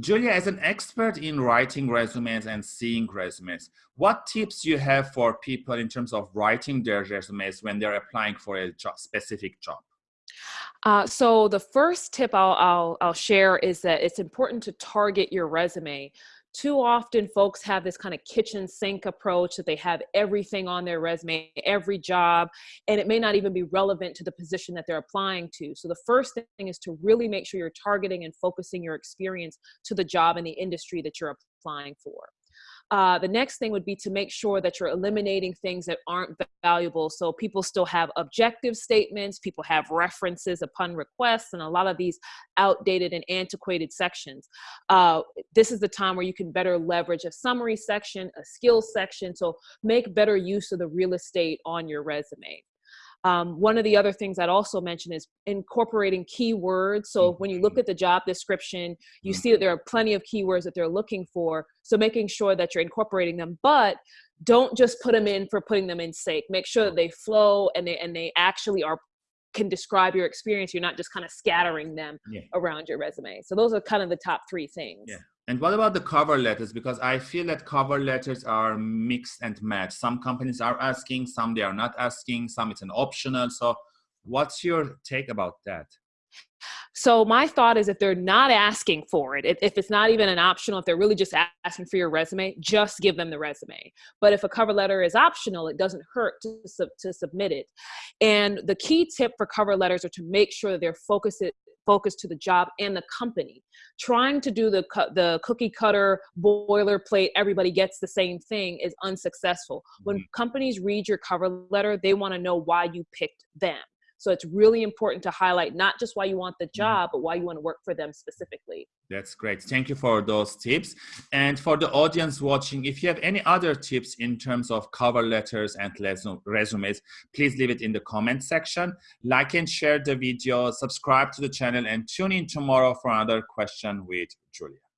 Julia, as an expert in writing resumes and seeing resumes, what tips you have for people in terms of writing their resumes when they're applying for a job, specific job? Uh, so the first tip I'll, I'll, I'll share is that it's important to target your resume too often folks have this kind of kitchen sink approach that they have everything on their resume, every job, and it may not even be relevant to the position that they're applying to. So the first thing is to really make sure you're targeting and focusing your experience to the job and the industry that you're applying for. Uh, the next thing would be to make sure that you're eliminating things that aren't valuable. So people still have objective statements, people have references upon request, and a lot of these outdated and antiquated sections. Uh, this is the time where you can better leverage a summary section, a skills section, so make better use of the real estate on your resume. Um, one of the other things I'd also mention is incorporating keywords. So when you look mm-hmm. at the job description, you mm-hmm. see that there are plenty of keywords that they're looking for. So making sure that you're incorporating them, but don't just put them in for putting them in sake. Make sure that they flow and they and they actually are can describe your experience. You're not just kind of scattering them yeah. around your resume. So those are kind of the top three things. Yeah. And what about the cover letters? Because I feel that cover letters are mixed and matched. Some companies are asking, some they are not asking, some it's an optional. So what's your take about that? So my thought is if they're not asking for it, if, it's not even an optional, if they're really just asking for your resume, just give them the resume. But if a cover letter is optional, it doesn't hurt to, to submit it. And the key tip for cover letters are to make sure that they're focused focused to the job and the company. Trying to do the, the cookie cutter boilerplate, everybody gets the same thing is unsuccessful. When mm-hmm. companies read your cover letter, they wanna know why you picked them. So it's really important to highlight not just why you want the mm-hmm. job, but why you want to work for them specifically. That's great. Thank you for those tips. And for the audience watching, if you have any other tips in terms of cover letters and resumes, please leave it in the comment section. Like and share the video, subscribe to the channel, and tune in tomorrow for another question with Julia.